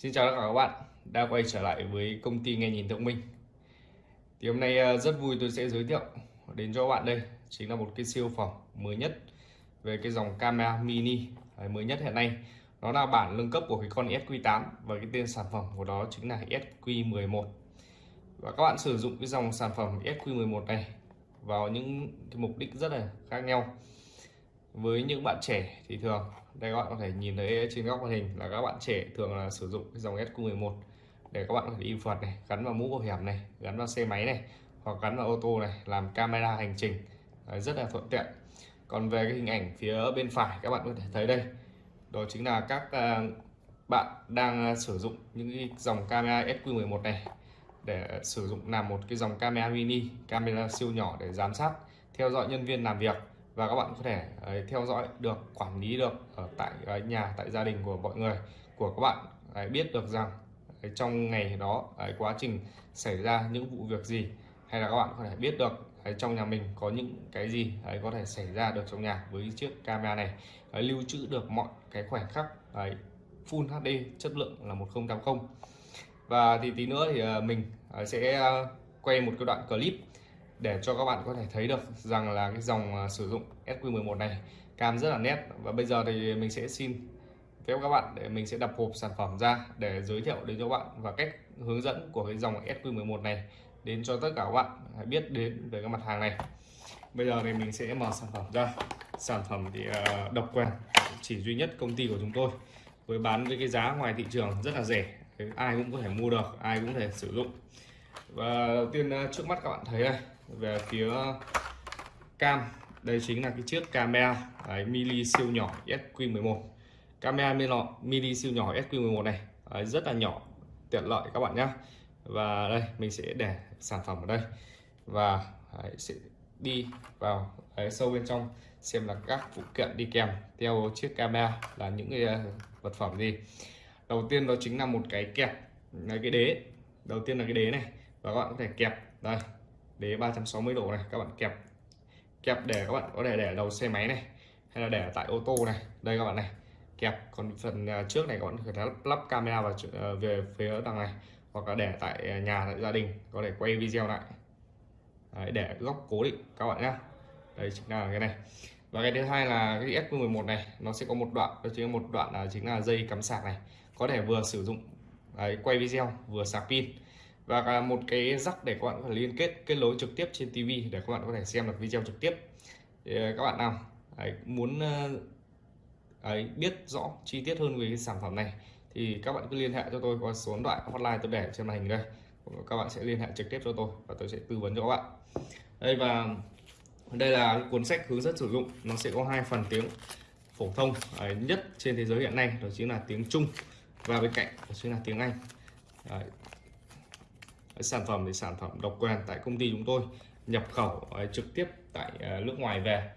Xin chào tất cả các bạn, đã quay trở lại với công ty nghe nhìn thông minh. Thì hôm nay ờ, rất vui tôi sẽ giới thiệu đến cho các bạn đây chính là một cái siêu phẩm mới nhất về cái dòng camera mini ờ, mới nhất hiện nay. Nó là bản nâng cấp của cái con SQ8 và cái tên sản phẩm của đó chính là SQ11 và các bạn sử dụng cái dòng sản phẩm SQ11 này vào những cái mục đích rất là khác nhau. Với những bạn trẻ thì thường đây các bạn có thể nhìn thấy trên góc màn hình là các bạn trẻ thường là sử dụng cái dòng SQ11 để các bạn có thể in phượt này gắn vào mũ bảo hiểm này gắn vào xe máy này hoặc gắn vào ô tô này làm camera hành trình. Đấy, rất là thuận tiện. Còn về cái hình ảnh phía bên phải các bạn có thể thấy đây. Đó chính là các à, bạn đang à, sử dụng những cái dòng camera SQ11 này để sử dụng làm một cái dòng camera mini camera siêu nhỏ để giám sát theo dõi nhân viên làm việc và các bạn có thể ấy, theo dõi được quản lý được ở tại ấy, nhà tại gia đình của mọi người của các bạn ấy, biết được rằng ấy, trong ngày đó ấy, quá trình xảy ra những vụ việc gì hay là các bạn có thể biết được ấy, trong nhà mình có những cái gì ấy, có thể xảy ra được trong nhà với chiếc camera này. Ấy, lưu trữ được mọi cái khoảnh khắc ấy, Full HD chất lượng là 1080 và thì tí nữa thì mình sẽ quay một cái đoạn clip để cho các bạn có thể thấy được rằng là cái dòng à, sử dụng SQ11 này cam rất là nét. Và bây giờ thì mình sẽ xin phép các bạn để mình sẽ đập hộp sản phẩm ra để giới thiệu đến cho các bạn và cách hướng dẫn của cái dòng SQ11 này đến cho tất cả các bạn biết đến về cái mặt hàng này. Bây giờ thì mình sẽ mở sản phẩm ra. Sản phẩm thì à, độc quyền, chỉ duy nhất công ty của chúng tôi. Với bán với cái giá ngoài thị trường rất là rẻ ai cũng có thể mua được, ai cũng có thể sử dụng. Và đầu tiên à, trước mắt các bạn thấy đây về phía cam đây chính là cái chiếc camera đấy, mini siêu nhỏ SQ11 camera mini siêu nhỏ SQ11 này đấy, rất là nhỏ tiện lợi các bạn nhé và đây mình sẽ để sản phẩm ở đây. Và đấy, sẽ đi vào đấy, sâu bên trong xem là các phụ kiện đi kèm theo chiếc camera là những cái ờ, vật phẩm gì. Đầu tiên đó chính là một cái kẹp là cái đế. Đầu tiên là cái đế này và các bạn có thể kẹp đây đế 360 độ này các bạn kẹp kẹp để các bạn có thể để đầu xe máy này hay là để tại ô tô này. Đây các bạn này kẹp. Còn phần à, trước này các bạn có thể lắp, lắp camera vào à, về phía đằng này hoặc là để tại à, nhà tại gia đình có thể quay video lại. Đấy, để góc cố định các bạn nhé đây chính là cái này. Và cái thứ hai là cái S11 này nó sẽ có một đoạn đó chính là một đoạn là chính là dây cắm sạc này. Có thể vừa sử dụng đấy, quay video vừa sạc pin và một cái rắc để các bạn có thể liên kết kết nối trực tiếp trên TV để các bạn có thể xem được video trực tiếp. Thì ờ, các bạn nào ấy, muốn ờ, ấy, biết rõ chi tiết hơn về cái sản phẩm này thì các bạn cứ liên hệ cho tôi qua số điện thoại hotline tôi để trên màn hình đây. Các bạn sẽ liên hệ trực tiếp cho tôi và tôi sẽ tư vấn cho các bạn. Đây và đây là cuốn sách hướng dẫn sử dụng. Nó sẽ có hai phần tiếng phổ thông ấy, nhất trên thế giới hiện nay đó chính là tiếng Trung và bên cạnh đó chính là tiếng Anh. Đấy, sản phẩm thì sản phẩm độc quyền tại công ty chúng tôi, nhập khẩu ờ, trực tiếp tại ờ, nước ngoài về.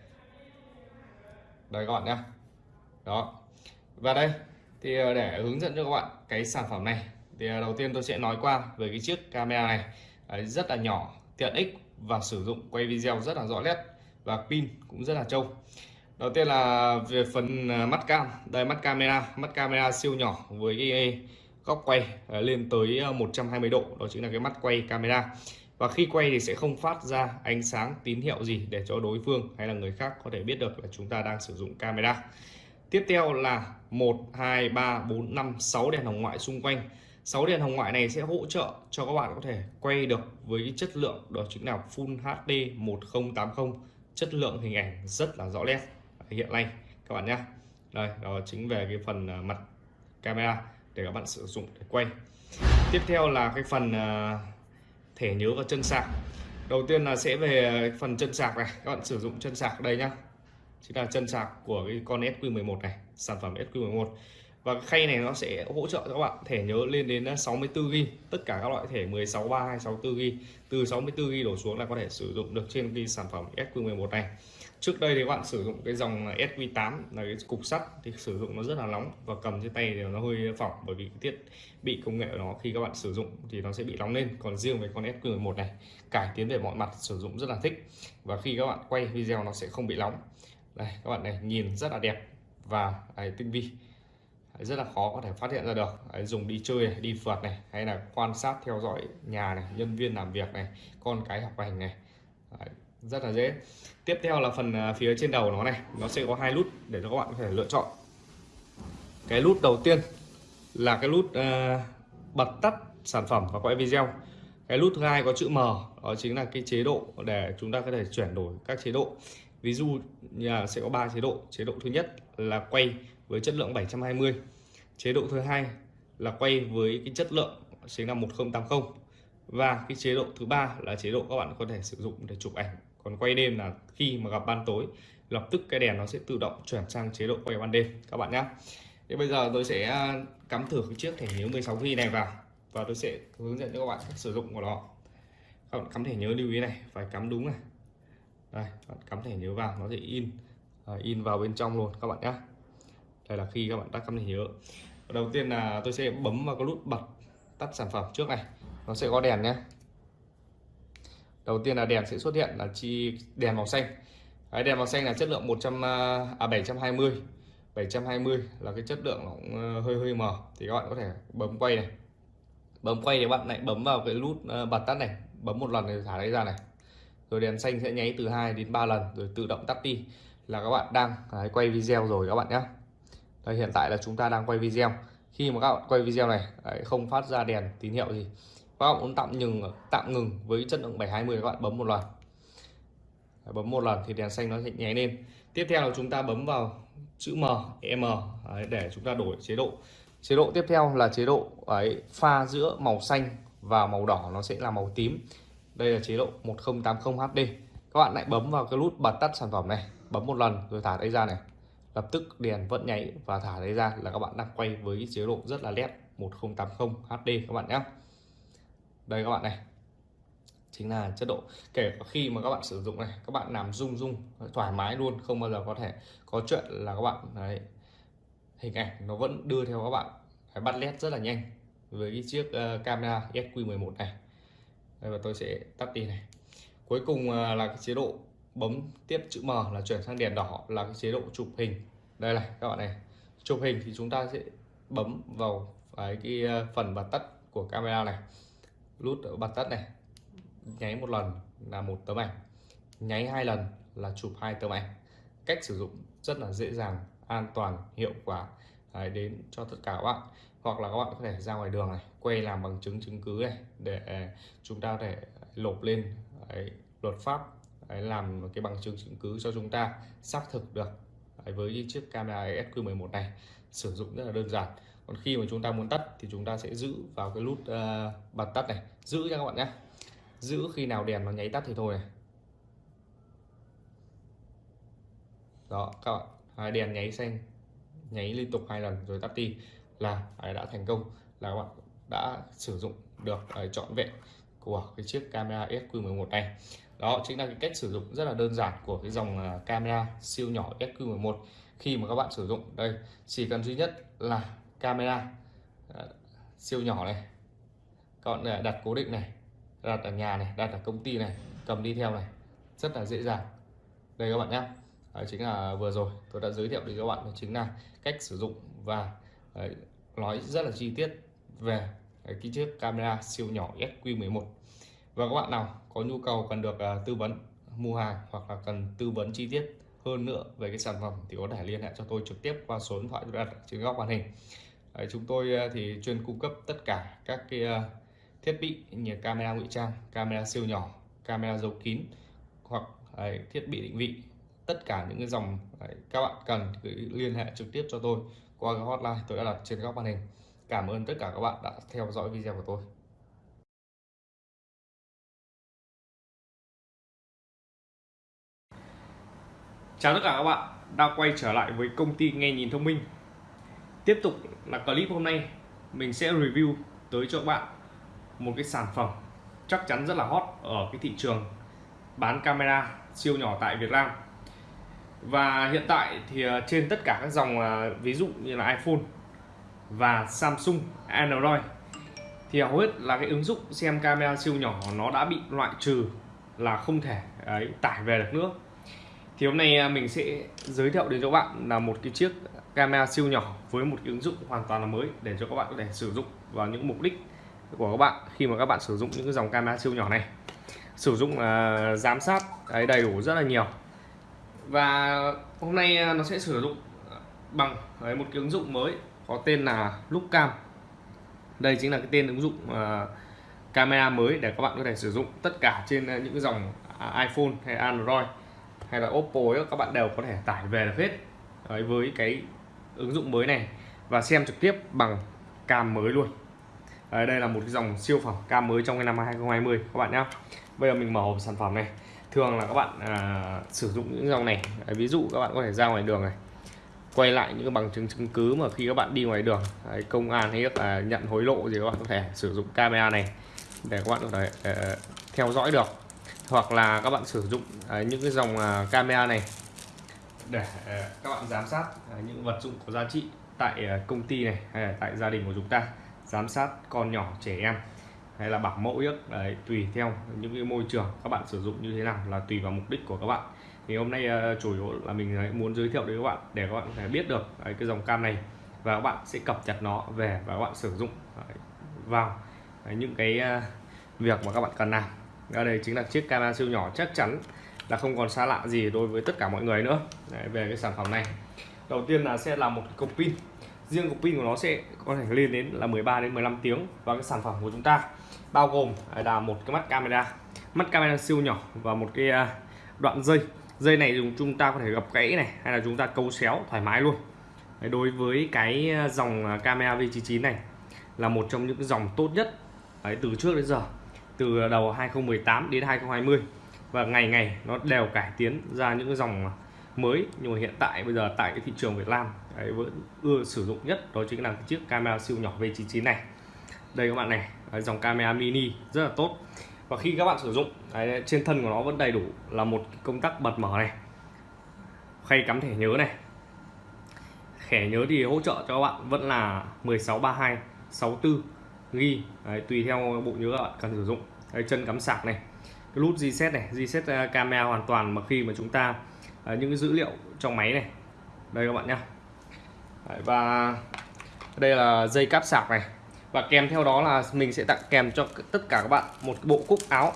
Đây các bạn nhé đó. Và đây, thì ờ, để hướng dẫn cho các bạn cái sản phẩm này, thì đầu tiên tôi sẽ nói qua về cái chiếc camera này. Rất là nhỏ, tiện ích và sử dụng quay video rất là rõ nét và pin cũng rất là trâu. Đầu tiên là về phần mắt cam. Đây, mắt camera mắt camera siêu nhỏ với cái góc quay à, lên tới à, 120 độ, đó chính là cái mắt quay camera. Và khi quay thì sẽ không phát ra ánh sáng tín hiệu gì để cho đối phương hay là người khác có thể biết được là chúng ta đang sử dụng camera. Tiếp theo là 1 2 3 4 5 6 đèn hồng ngoại xung quanh. 6 đèn hồng ngoại này sẽ hỗ trợ cho các bạn có thể quay được với chất lượng, đó chính là Full HD 1080 chất lượng hình ảnh rất là rõ nét hiện nay, các bạn nhé đây, đó chính về cái phần à, mặt camera để các bạn sử dụng để quay. Tiếp theo là cái phần ờ, thẻ nhớ và chân sạc. Đầu tiên là sẽ về phần chân sạc này. Các bạn sử dụng chân sạc đây nhá. Chính là chân sạc của cái con SQ11 này, sản phẩm SQ11 và cái khay này nó sẽ hỗ trợ cho các bạn thẻ nhớ lên đến 64GB tất cả các loại thẻ 16 3 hay 64GB từ 64GB đổ xuống là có thể sử dụng được trên cái sản phẩm SQ11 này trước đây thì các bạn sử dụng cái dòng SQ8 là cái cục sắt thì sử dụng nó rất là nóng và cầm trên tay thì nó hơi phỏng bởi vì thiết bị công nghệ của nó khi các bạn sử dụng thì nó sẽ bị nóng lên. Còn riêng với con SQ11 này cải tiến về mọi mặt sử dụng rất là thích và khi các bạn quay video nó sẽ không bị nóng. Đây các bạn này nhìn rất là đẹp và đấy, tinh vi. Rất là khó có thể phát hiện ra được. Đấy, dùng đi chơi này, đi phượt này hay là quan sát theo dõi nhà này nhân viên làm việc này con cái học hành này. Đấy, rất là dễ. Tiếp theo là phần à, phía trên đầu nó này. Nó sẽ có hai nút để cho các bạn có thể lựa chọn. Cái nút đầu tiên là cái nút uh, à, bật tắt sản phẩm và quay video. Cái nút thứ hai có chữ M đó chính là cái chế độ để chúng ta có thể chuyển đổi các chế độ. Ví dụ nhà sẽ có 3 chế độ. Chế độ thứ nhất là quay với chất lượng 720 chế độ thứ hai là quay với cái chất lượng chính là 1080 và cái chế độ thứ ba là chế độ các bạn có thể sử dụng để chụp ảnh còn quay đêm là khi mà gặp ban tối, lập tức cái đèn nó sẽ tự động chuyển sang chế độ quay ban đêm, các bạn nhé thì bây giờ tôi sẽ à, cắm thử cái chiếc thẻ nhớ 16 G này vào và tôi sẽ hướng dẫn cho các bạn cách sử dụng của nó. Các bạn cắm thẻ nhớ lưu ý này, phải cắm đúng này. Đây bạn cắm thẻ nhớ vào, nó sẽ in à, in vào bên trong luôn, các bạn nhé đây là khi các bạn đã cắm thẻ nhớ. Đầu tiên là tôi sẽ bấm vào cái nút bật tắt sản phẩm trước này, nó sẽ có đèn nhé đầu tiên là đèn sẽ xuất hiện là chi đèn màu xanh. Cái đèn màu xanh là chất lượng 100 à 720 720 là cái chất lượng nó cũng ờ, hơi hơi mờ. Thì các bạn có thể bấm quay này. Bấm quay thì bạn lại bấm vào cái nút ờ, bật tắt này. Bấm một lần thì thả đấy ra này. Rồi đèn xanh sẽ nháy từ 2 đến 3 lần rồi tự động tắt đi. Là các bạn đang đấy, quay video rồi các bạn nhé đây hiện tại là chúng ta đang quay video. Khi mà các bạn quay video này đấy, không phát ra đèn tín hiệu gì các bạn muốn tạm ngừng tạm ngừng với chất lượng 720 các bạn bấm một lần bấm một lần thì đèn xanh nó sẽ nháy lên. Tiếp theo là chúng ta bấm vào chữ M e, M đấy, để chúng ta đổi chế độ. Chế độ tiếp theo là chế độ ấy pha giữa màu xanh và màu đỏ nó sẽ là màu tím. Đây là chế độ 1080 HD các bạn lại bấm vào cái nút bật tắt sản phẩm này bấm một lần rồi thả đây ra này. Lập tức đèn vẫn nháy và thả đây ra là các bạn đang quay với chế độ rất là nét 1080 HD các bạn nhé đây các bạn này. Chính là chất độ. Kể cả khi mà các bạn sử dụng này các bạn làm rung rung thoải mái luôn không bao giờ có thể có chuyện là các bạn đấy, hình ảnh nó vẫn đưa theo các bạn phải bắt led rất là nhanh với cái chiếc uh, camera SQ11 này. Đây và tôi sẽ tắt đi này. Cuối cùng uh, là cái chế độ bấm tiếp chữ M là chuyển sang đèn đỏ là cái chế độ chụp hình. Đây này các bạn này. Chụp hình thì chúng ta sẽ bấm vào cái, cái phần bật tắt của camera này nút bật tắt này. Nháy một lần là một tấm ảnh. Nháy hai lần là chụp hai tấm ảnh. Cách sử dụng rất là dễ dàng an toàn hiệu quả đấy, đến cho tất cả các bạn. Hoặc là các bạn có thể ra ngoài đường này quay làm bằng chứng chứng cứ này để chúng ta có thể lộp lên đấy, luật pháp đấy, làm cái bằng chứng chứng cứ cho chúng ta xác thực được đấy, với chiếc camera SQ11 này. Sử dụng rất là đơn giản còn khi mà chúng ta muốn tắt thì chúng ta sẽ giữ vào cái nút uh, bật tắt này. Giữ nha các bạn nhé. Giữ khi nào đèn nó nháy tắt thì thôi này. Đó các bạn. Hai đèn nháy xanh nháy liên tục hai lần rồi tắt đi là đã thành công là các bạn đã sử dụng được ờ, trọn vẹn của cái chiếc camera SQ11 này. Đó chính là cái cách sử dụng rất là đơn giản của cái dòng ờ, camera siêu nhỏ SQ11 khi mà các bạn sử dụng đây chỉ cần duy nhất là camera. Ờ, siêu nhỏ này. Còn ờ, đặt cố định này. Đặt ở nhà này đặt ở công ty này cầm đi theo này. Rất là dễ dàng. Đây các bạn nhé đấy, chính là vừa rồi tôi đã giới thiệu đến các bạn chính là cách sử dụng và đấy, nói rất là chi tiết về cái chiếc camera siêu nhỏ SQ11 và các bạn nào có nhu cầu cần được uh, tư vấn mua hàng hoặc là cần tư vấn chi tiết hơn nữa về cái sản phẩm thì có thể liên hệ cho tôi trực tiếp qua số điện thoại tôi đặt trên góc màn hình. Đấy, chúng tôi ờ, thì chuyên cung cấp tất cả các cái ờ, thiết bị như camera ngụy trang camera siêu nhỏ camera giấu kín hoặc đấy, thiết bị định vị. Tất cả những cái dòng đấy, các bạn cần cứ liên hệ trực tiếp cho tôi qua cái hotline tôi đã đặt trên góc màn hình. Cảm ơn tất cả các bạn đã theo dõi video của tôi. Chào tất cả các bạn đã quay trở lại với công ty nghe nhìn thông minh. Tiếp tục là clip hôm nay mình sẽ review tới cho các bạn một cái sản phẩm chắc chắn rất là hot ở cái thị trường bán camera siêu nhỏ tại Việt Nam. Và hiện tại thì ờ, trên tất cả các dòng ờ, ví dụ như là iPhone và Samsung Android thì hầu hết là cái ứng dụng xem camera siêu nhỏ nó đã bị loại trừ là không thể ấy, tải về được nữa. Thì hôm nay ờ, mình sẽ giới thiệu đến cho bạn là một cái chiếc camera siêu nhỏ với một ứng dụng hoàn toàn là mới để cho các bạn có thể sử dụng vào những mục đích của các bạn khi mà các bạn sử dụng những cái dòng camera siêu nhỏ này. Sử dụng uh, giám sát đấy, đầy đủ rất là nhiều. Và hôm nay à, nó sẽ sử dụng bằng đấy, một cái ứng dụng mới có tên là Lookcam đây chính là cái tên ứng dụng uh, camera mới để các bạn có thể sử dụng tất cả trên uh, những dòng iPhone hay Android hay là Oppo ấy, các bạn đều có thể tải về được hết đấy, với cái ứng dụng mới này và xem trực tiếp bằng cam mới luôn. Đấy, đây là một cái dòng siêu phẩm cam mới trong cái năm 2020 các bạn nhé bây giờ mình mở hộp sản phẩm này. Thường là các bạn à, sử dụng những dòng này. Đấy, ví dụ các bạn có thể ra ngoài đường này quay lại những bằng chứng chứng cứ mà khi các bạn đi ngoài đường đấy, công an hay là nhận hối lộ gì các bạn có thể sử dụng camera này để các bạn có thể uh, theo dõi được. Hoặc là các bạn sử dụng uh, những cái dòng uh, camera này để ờ, các bạn giám sát ờ, những vật dụng có giá trị tại ờ, công ty này hay là tại gia đình của chúng ta. Giám sát con nhỏ trẻ em hay là bảo mẫu yếc đấy, tùy theo những cái môi trường các bạn sử dụng như thế nào là tùy vào mục đích của các bạn. Thì hôm nay chủ yếu là mình muốn giới thiệu đến các bạn để các bạn có thể biết được đấy, cái dòng cam này và các bạn sẽ cập nhật nó về và các bạn sử dụng đấy, vào đấy, những cái việc mà các bạn cần làm. Ở đây chính là chiếc camera siêu nhỏ chắc chắn là không còn xa lạ gì đối với tất cả mọi người nữa. Đấy, về cái sản phẩm này. Đầu tiên là sẽ là một cục pin. Riêng cục pin của nó sẽ có thể lên đến là 13 đến 15 tiếng. Và cái sản phẩm của chúng ta bao gồm à, là một cái mắt camera. Mắt camera siêu nhỏ và một cái à, đoạn dây. Dây này dùng chúng ta có thể gập gãy này hay là chúng ta câu xéo thoải mái luôn. Đối với cái à, dòng camera V99 này là một trong những dòng tốt nhất Đấy, từ trước đến giờ. Từ đầu 2018 đến 2020 và ngày ngày nó đều cải tiến ra những cái dòng mới. Nhưng mà hiện tại bây giờ tại cái thị trường Việt Nam đấy, vẫn ưa sử dụng nhất đó chính là cái chiếc camera siêu nhỏ V99 này. Đây các bạn này đấy, dòng camera mini rất là tốt. Và khi các bạn sử dụng đấy, trên thân của nó vẫn đầy đủ là một công tắc bật mở này. Khay cắm thẻ nhớ này. Thẻ nhớ thì hỗ trợ cho các bạn vẫn là 1632 64 ghi đấy, tùy theo bộ nhớ các bạn cần sử dụng. Đấy, chân cắm sạc này cái nút reset này reset à, camera hoàn toàn mà khi mà chúng ta uh, những cái dữ liệu trong máy này. Đây các bạn nhá. Và đây là dây cáp sạc này. Và kèm theo đó là mình sẽ tặng kèm cho tất cả các bạn một bộ cúc áo.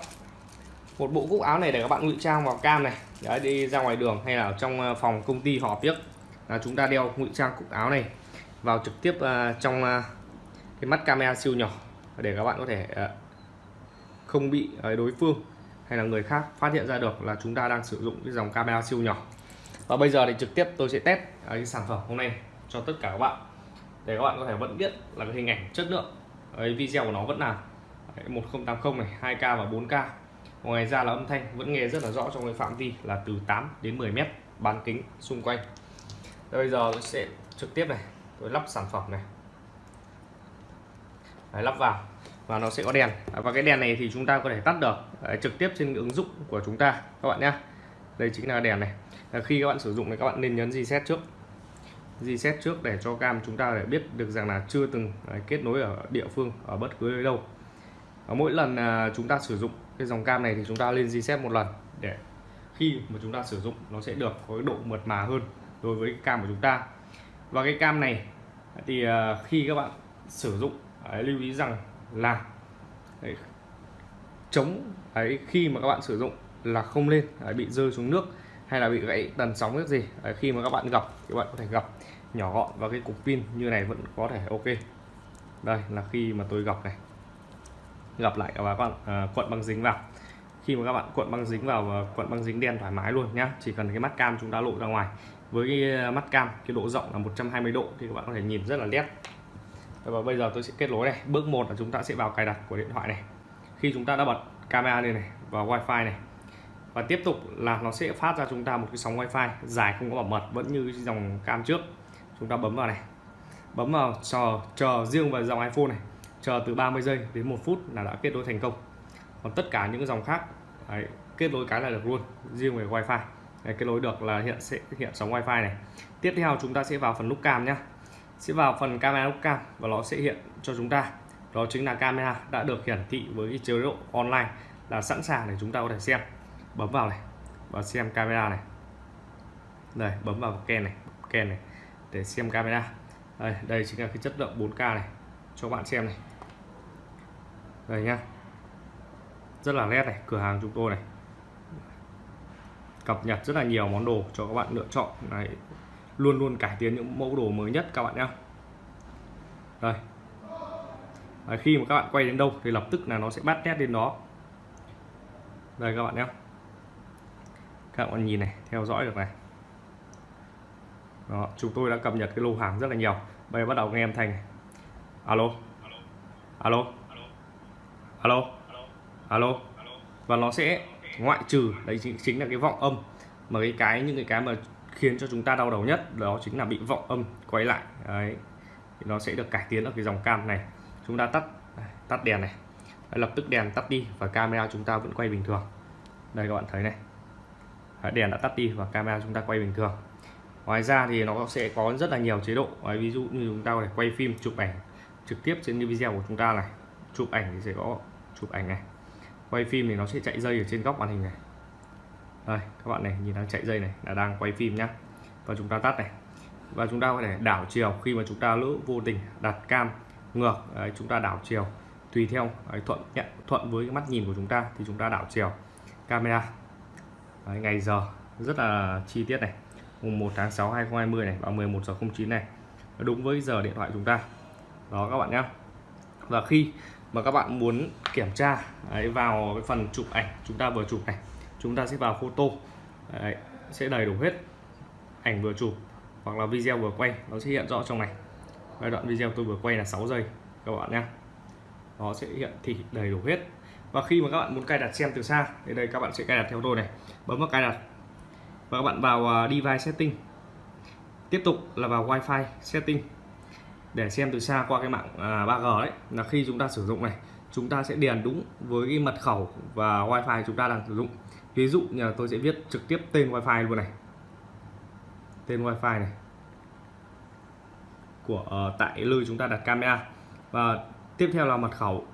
Một bộ cúc áo này để các bạn ngụy trang vào cam này. Đấy, đi ra ngoài đường hay là trong à, phòng công ty họp biết là chúng ta đeo ngụy trang cúc áo này vào trực tiếp trong cái mắt camera siêu nhỏ để các bạn có thể không bị đối phương hay là người khác phát hiện ra được là chúng ta đang sử dụng cái dòng camera siêu nhỏ. Và bây giờ thì trực tiếp tôi sẽ test à, cái sản phẩm hôm nay cho tất cả các bạn. Để các bạn có thể vẫn biết là cái hình ảnh chất lượng cái video của nó vẫn là 1080 này 2K và 4K ngoài ra là âm thanh vẫn nghe rất là rõ trong cái phạm vi là từ 8 đến 10 mét bán kính xung quanh. Bây giờ tôi sẽ trực tiếp này tôi lắp sản phẩm này. Đấy, lắp vào và nó sẽ có đèn. À, và cái đèn này thì chúng ta có thể tắt được à, trực tiếp trên ứng dụng của chúng ta, các bạn nhé đây chính là đèn này. À, khi các bạn sử dụng thì các bạn nên nhấn reset trước. Reset trước để cho cam chúng ta để biết được rằng là chưa từng kết nối ở địa phương, ở bất cứ nơi đâu. Mỗi lần chúng ta sử dụng cái dòng cam này thì chúng ta lên reset một lần để khi mà chúng ta sử dụng nó sẽ được có cái độ mượt mà hơn đối với cái cam của chúng ta. Và cái cam này thì khi các bạn sử dụng lưu ý rằng là đấy, chống đấy, khi mà các bạn sử dụng là không lên đấy, bị rơi xuống nước hay là bị gãy tần sóng nước gì đấy, khi mà các bạn gặp thì các bạn có thể gặp nhỏ gọn và cái cục pin như này vẫn có thể ok. Đây là khi mà tôi gặp này. Gặp lại và các bạn à, cuộn băng dính vào. Khi mà các bạn cuộn băng dính vào và cuộn băng dính đen thoải mái luôn nhá chỉ cần cái mắt cam chúng ta lộ ra ngoài. Với cái à, mắt cam cái độ rộng là 120 độ thì các bạn có thể nhìn rất là nét và bây giờ tôi sẽ kết nối này. Bước một là chúng ta sẽ vào cài đặt của điện thoại này. Khi chúng ta đã bật camera lên này và wifi này. Và tiếp tục là nó sẽ phát ra chúng ta một cái sóng wifi dài không có bảo mật vẫn như dòng cam trước. Chúng ta bấm vào này. Bấm vào chờ chờ riêng vào dòng iPhone này. Chờ từ 30 giây đến một phút là đã kết nối thành công. Còn tất cả những dòng khác đấy, kết nối cái là được luôn riêng về wifi. Đấy, kết nối được là hiện sẽ hiện sóng wifi này. Tiếp theo chúng ta sẽ vào phần nút cam nhé sẽ vào phần camera nút cam và nó sẽ hiện cho chúng ta. Đó chính là camera đã được hiển thị với cái chế độ online là sẵn sàng để chúng ta có thể xem. Bấm vào này và xem camera này. Đây bấm vào ken này ken này để xem camera. Đây, đây chính là cái chất lượng 4K này cho bạn xem này. Đây nhá. Rất là nét này cửa hàng chúng tôi này. Cập nhật rất là nhiều món đồ cho các bạn lựa chọn. Này luôn luôn cải tiến những mẫu đồ mới nhất các bạn nhé đây. Đấy, khi mà các bạn quay đến đâu thì lập tức là nó sẽ bắt nét đến đó. Đây các bạn nhé các bạn nhìn này theo dõi được này. Đó, chúng tôi đã cập nhật cái lô hàng rất là nhiều. Bây giờ bắt đầu nghe âm thanh này. alo. Alo. Alo. Alo. Và nó sẽ ngoại trừ đấy chính, chính là cái vọng âm. Mà cái cái những cái cái mà khiến cho chúng ta đau đầu nhất đó chính là bị vọng âm quay lại. Đấy thì nó sẽ được cải tiến ở cái dòng cam này. Chúng ta tắt à, tắt đèn này. Đấy, lập tức đèn tắt đi và camera chúng ta vẫn quay bình thường. Đây các bạn thấy này. Đấy, đèn đã tắt đi và camera chúng ta quay bình thường. Ngoài ra thì nó sẽ có rất là nhiều chế độ. Đấy, ví dụ như chúng ta có thể quay phim chụp ảnh trực tiếp trên cái video của chúng ta này. Chụp ảnh thì sẽ có chụp ảnh này. Quay phim thì nó sẽ chạy dây ở trên góc màn hình này đây các bạn này nhìn đang chạy dây này là đang quay phim nhá. Và chúng ta tắt này. Và chúng ta có thể đảo chiều khi mà chúng ta lỡ vô tình đặt cam ngược đấy, chúng ta đảo chiều. Tùy theo đấy, thuận nhận thuận với cái mắt nhìn của chúng ta thì chúng ta đảo chiều. Camera. Đấy, ngày giờ rất là chi tiết này. Mùng 1 tháng 6 2020 này vào 11 giờ 09 này. Đúng với giờ điện thoại chúng ta. Đó các bạn nhé và khi mà các bạn muốn kiểm tra đấy, vào cái phần chụp ảnh chúng ta vừa chụp này chúng ta sẽ vào photo. Đấy, sẽ đầy đủ hết ảnh vừa chụp hoặc là video vừa quay. Nó sẽ hiện rõ trong này. Giai đoạn video tôi vừa quay là 6 giây các bạn nhé nó sẽ hiện thị đầy đủ hết. Và khi mà các bạn muốn cài đặt xem từ xa thì đây các bạn sẽ cài đặt theo tôi này. Bấm vào cài đặt. Và các bạn vào à, device setting. Tiếp tục là vào wifi setting. Để xem từ xa qua cái mạng à, 3G đấy là khi chúng ta sử dụng này chúng ta sẽ điền đúng với cái mật khẩu và wifi chúng ta đang sử dụng ví dụ như là tôi sẽ viết trực tiếp tên wifi luôn này. Tên wifi này. Của uh, tại nơi chúng ta đặt camera. Và tiếp theo là mật khẩu.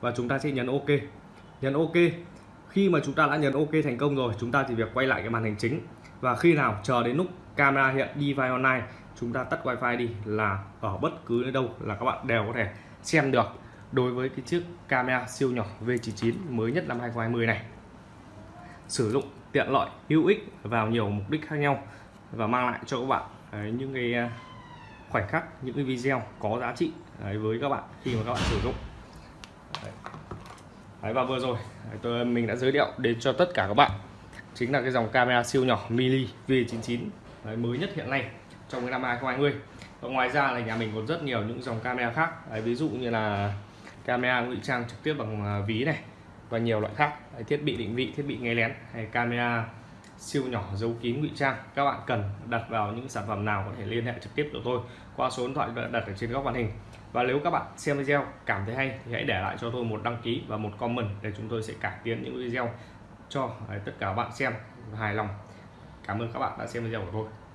Và chúng ta sẽ nhấn ok. Nhấn ok. Khi mà chúng ta đã nhấn ok thành công rồi chúng ta chỉ việc quay lại cái màn hình chính. Và khi nào chờ đến lúc camera hiện device online chúng ta tắt wifi đi là ở bất cứ nơi đâu là các bạn đều có thể xem được đối với cái chiếc camera siêu nhỏ V99 mới nhất năm 2020 này. Sử dụng tiện lợi hữu ích vào nhiều mục đích khác nhau và mang lại cho các bạn đấy, những cái à, khoảnh khắc những cái video có giá trị đấy, với các bạn khi mà các bạn sử dụng. Đấy. Đấy, và vừa rồi à, tôi mình đã giới thiệu đến cho tất cả các bạn chính là cái dòng camera siêu nhỏ mini V99 đấy, mới nhất hiện nay trong cái năm 2020 và ngoài ra là nhà mình còn rất nhiều những dòng camera khác đấy, ví dụ như là camera ngụy trang trực tiếp bằng à, ví này và nhiều loại khác. Đấy, thiết bị định vị thiết bị nghe lén hay camera siêu nhỏ giấu kín ngụy trang. Các bạn cần đặt vào những sản phẩm nào có thể liên hệ trực tiếp của tôi qua số điện thoại đặt ở trên góc màn hình. Và nếu các bạn xem video cảm thấy hay thì hãy để lại cho tôi một đăng ký và một comment để chúng tôi sẽ cải tiến những video cho à, tất cả các bạn xem hài lòng. Cảm ơn các bạn đã xem video của tôi.